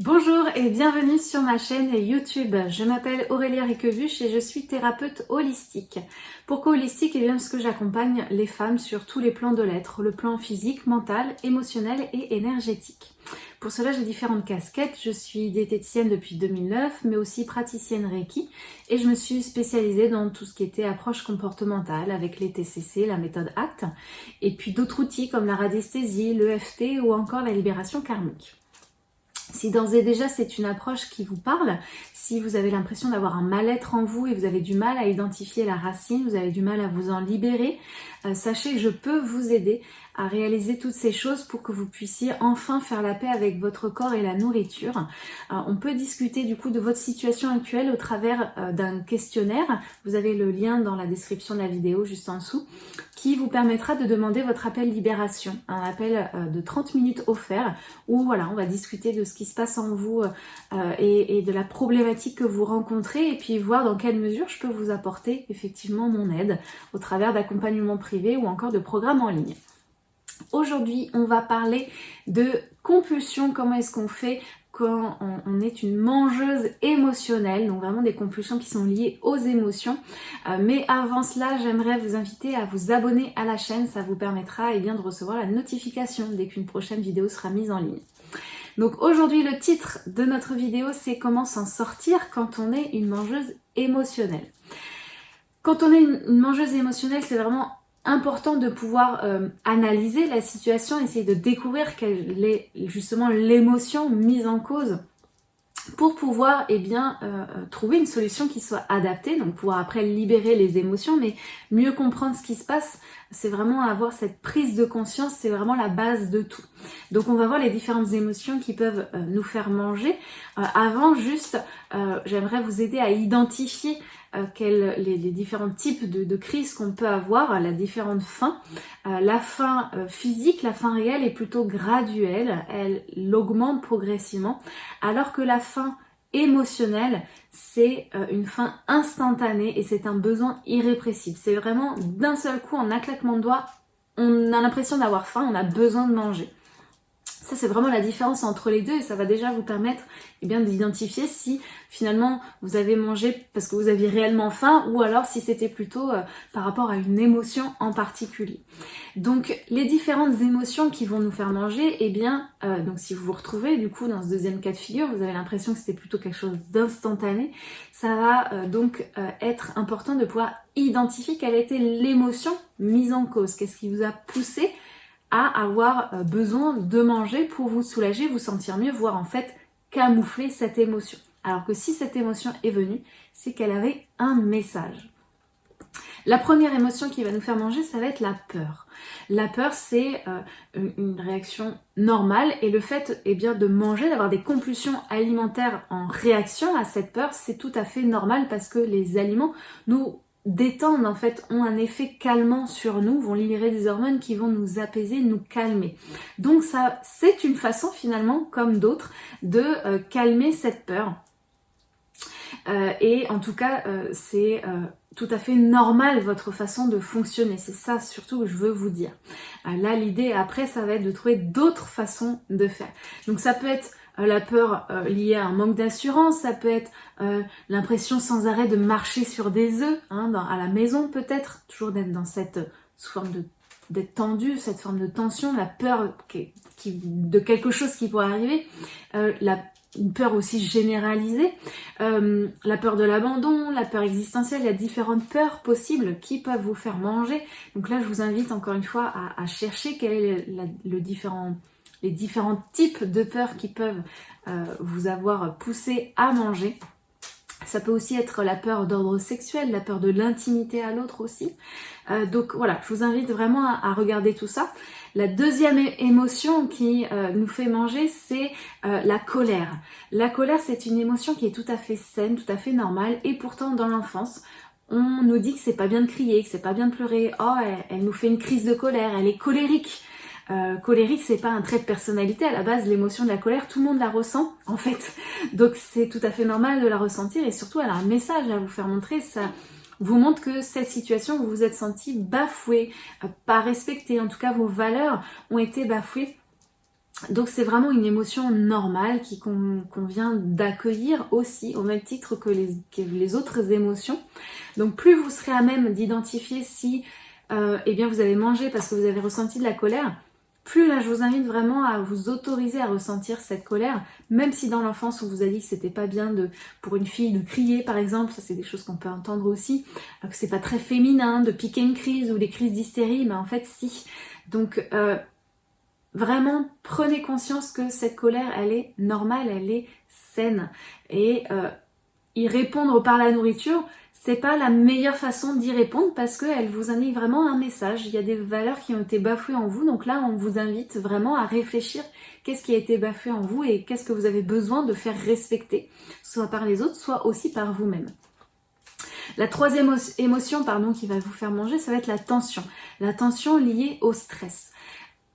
Bonjour et bienvenue sur ma chaîne YouTube. Je m'appelle Aurélia Riquevuche et je suis thérapeute holistique. Pourquoi holistique? Eh bien parce que j'accompagne les femmes sur tous les plans de l'être, le plan physique, mental, émotionnel et énergétique. Pour cela, j'ai différentes casquettes. Je suis diététicienne depuis 2009, mais aussi praticienne Reiki. Et je me suis spécialisée dans tout ce qui était approche comportementale avec les TCC, la méthode ACT, et puis d'autres outils comme la radiesthésie, l'EFT ou encore la libération karmique. Si d'ores et déjà c'est une approche qui vous parle, si vous avez l'impression d'avoir un mal-être en vous et vous avez du mal à identifier la racine, vous avez du mal à vous en libérer, euh, sachez que je peux vous aider à réaliser toutes ces choses pour que vous puissiez enfin faire la paix avec votre corps et la nourriture. Euh, on peut discuter du coup de votre situation actuelle au travers euh, d'un questionnaire. Vous avez le lien dans la description de la vidéo juste en dessous qui vous permettra de demander votre appel libération, un appel de 30 minutes offert où voilà, on va discuter de ce qui se passe en vous et, et de la problématique que vous rencontrez et puis voir dans quelle mesure je peux vous apporter effectivement mon aide au travers d'accompagnement privé ou encore de programmes en ligne. Aujourd'hui, on va parler de compulsion, comment est-ce qu'on fait quand on, est une mangeuse émotionnelle, donc vraiment des compulsions qui sont liées aux émotions. Euh, mais avant cela, j'aimerais vous inviter à vous abonner à la chaîne, ça vous permettra eh bien, de recevoir la notification dès qu'une prochaine vidéo sera mise en ligne. Donc aujourd'hui, le titre de notre vidéo, c'est comment s'en sortir quand on est une mangeuse émotionnelle. Quand on est une mangeuse émotionnelle, c'est vraiment important de pouvoir euh, analyser la situation, essayer de découvrir quelle est justement l'émotion mise en cause pour pouvoir eh bien, euh, euh, trouver une solution qui soit adaptée, donc pouvoir après libérer les émotions, mais mieux comprendre ce qui se passe, c'est vraiment avoir cette prise de conscience, c'est vraiment la base de tout. Donc on va voir les différentes émotions qui peuvent nous faire manger. avant, juste, j'aimerais vous aider à identifier euh, les, différents types de, crises qu'on peut avoir, la différente fin. Euh, la euh, physique, la fin réelle est plutôt graduelle, elle augmente progressivement, alors que la fin émotionnelle, c'est une fin instantanée et c'est un besoin irrépressible. C'est vraiment d'un seul coup, en un claquement de doigts, on a l'impression d'avoir faim, on a besoin de manger. Ça, c'est vraiment la différence entre les deux et ça va déjà vous permettre eh bien, d'identifier si finalement vous avez mangé parce que vous aviez réellement faim ou alors si c'était plutôt euh, par rapport à une émotion en particulier. Donc, les différentes émotions qui vont nous faire manger, eh bien, euh, donc si vous vous retrouvez du coup dans ce deuxième cas de figure, vous avez l'impression que c'était plutôt quelque chose d'instantané, ça va euh, donc être important de pouvoir identifier quelle était l'émotion mise en cause, qu'est-ce qui vous a poussé à avoir euh, besoin de manger pour vous soulager, vous sentir mieux, voire en fait camoufler cette émotion. Alors que si cette émotion est venue, c'est qu'elle avait un message. La première émotion qui va nous faire manger, ça va être la peur. La peur, c'est euh, une réaction normale et le fait eh bien, de manger, d'avoir des compulsions alimentaires en réaction à cette peur, c'est tout à fait normal parce que les aliments nous détendent en fait, ont un effet calmant sur nous, vont libérer des hormones qui vont nous apaiser, nous calmer. Donc ça, c'est une façon finalement, comme d'autres, de euh, calmer cette peur. Euh, et en tout cas, euh, c'est tout à fait normal votre façon de fonctionner. C'est ça surtout que je veux vous dire. là, l'idée après, ça va être de trouver d'autres façons de faire. Donc ça peut être la peur euh, liée à un manque d'assurance, ça peut être euh, l'impression sans arrêt de marcher sur des œufs, hein, à la maison peut-être, toujours d'être dans cette forme de d'être tendu, cette forme de tension, la peur de quelque chose qui pourrait arriver, la une peur aussi généralisée, la peur de l'abandon, la peur existentielle, il y a différentes peurs possibles qui peuvent vous faire manger. Donc là, je vous invite encore une fois à, chercher quel est le différent les différents types de peurs qui peuvent euh, vous avoir poussé à manger. Ça peut aussi être la peur d'ordre sexuel, la peur de l'intimité à l'autre aussi. Euh, donc voilà, je vous invite vraiment à, regarder tout ça. La deuxième émotion qui euh, nous fait manger, c'est la colère. La colère, c'est une émotion qui est tout à fait saine, tout à fait normale, et pourtant dans l'enfance, on nous dit que c'est pas bien de crier, que c'est pas bien de pleurer. Oh, elle, nous fait une crise de colère, elle est colérique. Euh, colérique, c'est pas un trait de personnalité. À la base, l'émotion de la colère, tout le monde la ressent, en fait. Donc c'est tout à fait normal de la ressentir et surtout, elle a un message à vous faire montrer. Ça vous montre que cette situation, vous vous êtes senti bafoué, euh, pas respecté. En tout cas, vos valeurs ont été bafouées. Donc c'est vraiment une émotion normale qui qu'on vient d'accueillir aussi au même titre que les, les, autres émotions. Donc plus vous serez à même d'identifier si euh, eh bien vous avez mangé parce que vous avez ressenti de la colère, plus là je vous invite vraiment à vous autoriser à ressentir cette colère, même si dans l'enfance on vous a dit que c'était pas bien de pour une fille de crier par exemple, ça c'est des choses qu'on peut entendre aussi, que c'est pas très féminin de piquer une crise ou des crises d'hystérie, mais en fait si. Donc euh, vraiment prenez conscience que cette colère elle est normale, elle est saine et euh, y répondre par la nourriture c'est pas la meilleure façon d'y répondre parce qu'elle vous indique vraiment un message. Il y a des valeurs qui ont été bafouées en vous. Donc là, on vous invite vraiment à réfléchir qu'est-ce qui a été bafoué en vous et qu'est-ce que vous avez besoin de faire respecter, soit par les autres, soit aussi par vous-même. La troisième émotion pardon, qui va vous faire manger, ça va être la tension. La tension liée au stress.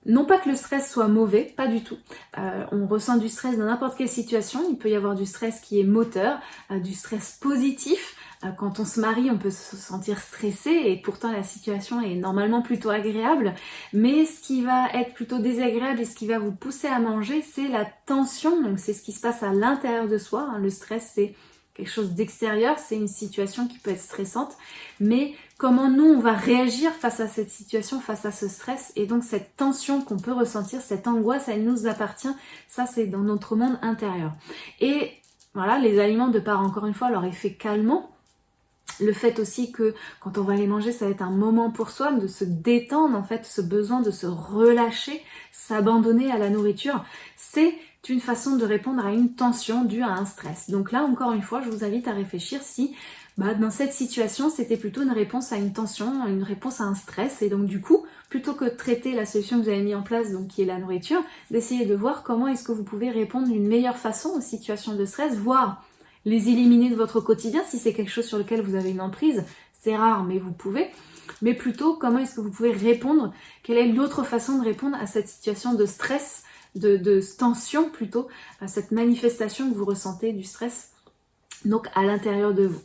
Non pas que le stress soit mauvais, pas du tout. Euh, on ressent du stress dans n'importe quelle situation. Il peut y avoir du stress qui est moteur, euh, du stress positif, euh, quand on se marie, on peut se sentir stressé et pourtant la situation est normalement plutôt agréable. Mais ce qui va être plutôt désagréable et ce qui va vous pousser à manger, c'est la tension. Donc c'est ce qui se passe à l'intérieur de soi. Le stress, c'est quelque chose d'extérieur, c'est une situation qui peut être stressante. Mais comment nous, on va réagir face à cette situation, face à ce stress et donc cette tension qu'on peut ressentir, cette angoisse, elle nous appartient. Ça, c'est dans notre monde intérieur. Et voilà, les aliments, de part encore une fois leur effet calmant, le fait aussi que quand on va les manger, ça va être un moment pour soi de se détendre, en fait, ce besoin de se relâcher, s'abandonner à la nourriture, c'est une façon de répondre à une tension due à un stress. Donc là, encore une fois, je vous invite à réfléchir si bah, dans cette situation, c'était plutôt une réponse à une tension, une réponse à un stress. Et donc du coup, plutôt que de traiter la solution que vous avez mis en place, donc qui est la nourriture, d'essayer de voir comment est-ce que vous pouvez répondre d'une meilleure façon aux situations de stress, voire les éliminer de votre quotidien si c'est quelque chose sur lequel vous avez une emprise. C'est rare, mais vous pouvez. Mais plutôt, comment est-ce que vous pouvez répondre? Quelle est l'autre façon de répondre à cette situation de stress, de, de tension plutôt, à cette manifestation que vous ressentez du stress? Donc à l'intérieur de vous.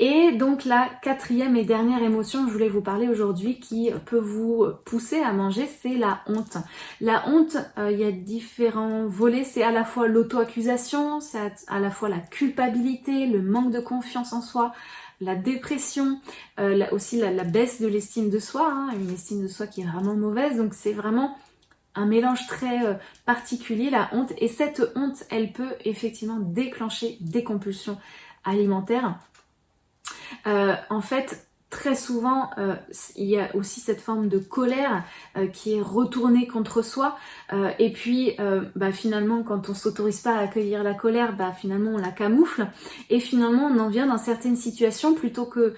Et donc la quatrième et dernière émotion que je voulais vous parler aujourd'hui qui peut vous pousser à manger, c'est la honte. La honte, euh, il y a différents volets, c'est à la fois l'auto-accusation, c'est à la fois la culpabilité, le manque de confiance en soi, la dépression, euh, aussi la, baisse de l'estime de soi, hein, une estime de soi qui est vraiment mauvaise, donc c'est vraiment un mélange très euh, particulier, la honte. Et cette honte, elle peut effectivement déclencher des compulsions alimentaires. Euh, en fait, très souvent, euh, il y a aussi cette forme de colère qui est retournée contre soi. et puis, bah, finalement, quand on s'autorise pas à accueillir la colère, bah, finalement, on la camoufle. Et finalement, on en vient dans certaines situations, plutôt que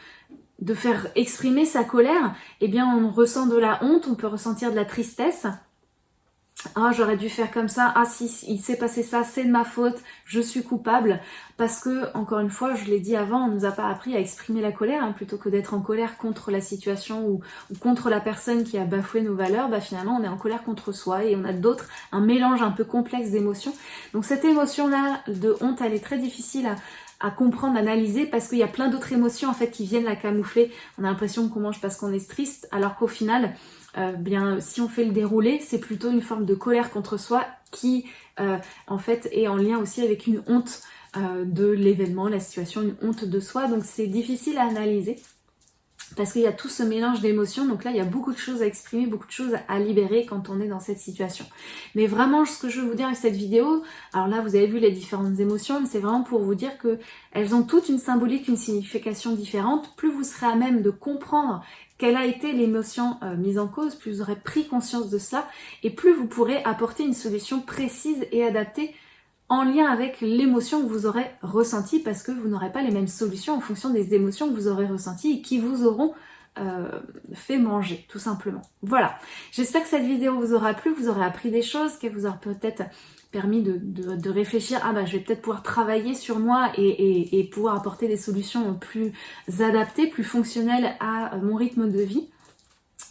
de faire exprimer sa colère, eh bien, on ressent de la honte, on peut ressentir de la tristesse. Ah, j'aurais dû faire comme ça. Ah, si, il s'est passé ça, c'est de ma faute. Je suis coupable. Parce que, encore une fois, je l'ai dit avant, on nous a pas appris à exprimer la colère, hein, plutôt que d'être en colère contre la situation ou, contre la personne qui a bafoué nos valeurs. Bah, finalement, on est en colère contre soi et on a d'autres, un mélange un peu complexe d'émotions. Donc, cette émotion-là de honte, elle est très difficile à, à comprendre, analyser parce qu'il y a plein d'autres émotions en fait qui viennent la camoufler. On a l'impression qu'on mange parce qu'on est triste alors qu'au final, euh, bien, si on fait le déroulé, c'est plutôt une forme de colère contre soi qui, euh, en fait, est en lien aussi avec une honte euh, de l'événement, la situation, une honte de soi. Donc c'est difficile à analyser parce qu'il y a tout ce mélange d'émotions. Donc là, il y a beaucoup de choses à exprimer, beaucoup de choses à libérer quand on est dans cette situation. Mais vraiment, ce que je veux vous dire avec cette vidéo, alors là, vous avez vu les différentes émotions, mais c'est vraiment pour vous dire que elles ont toutes une symbolique, une signification différente. Plus vous serez à même de comprendre quelle a été l'émotion euh, mise en cause, plus vous aurez pris conscience de cela, et plus vous pourrez apporter une solution précise et adaptée en lien avec l'émotion que vous aurez ressentie parce que vous n'aurez pas les mêmes solutions en fonction des émotions que vous aurez ressenties et qui vous auront euh, fait manger, tout simplement. Voilà, j'espère que cette vidéo vous aura plu, vous aurez appris des choses, qu'elle vous aura peut-être permis de, réfléchir, ah bah je vais peut-être pouvoir travailler sur moi et pouvoir apporter des solutions plus adaptées, plus fonctionnelles à mon rythme de vie.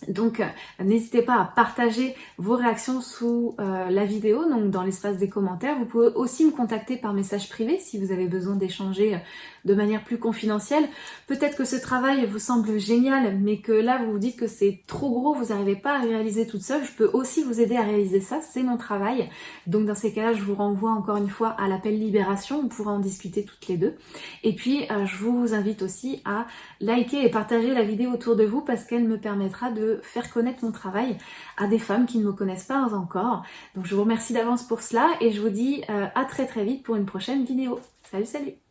Donc n'hésitez pas à partager vos réactions sous euh, la vidéo, donc dans l'espace des commentaires. Vous pouvez aussi me contacter par message privé si vous avez besoin d'échanger euh, de manière plus confidentielle. Peut-être que ce travail vous semble génial, mais que là vous vous dites que c'est trop gros, vous n'arrivez pas à réaliser toute seule. Je peux aussi vous aider à réaliser ça, c'est mon travail. Donc dans ces cas-là, je vous renvoie encore une fois à l'appel Libération, on pourra en discuter toutes les deux. Et puis euh, je vous invite aussi à liker et partager la vidéo autour de vous parce qu'elle me permettra de faire connaître mon travail à des femmes qui ne me connaissent pas encore. Donc je vous remercie d'avance pour cela et je vous dis euh, à très très vite pour une prochaine vidéo. Salut salut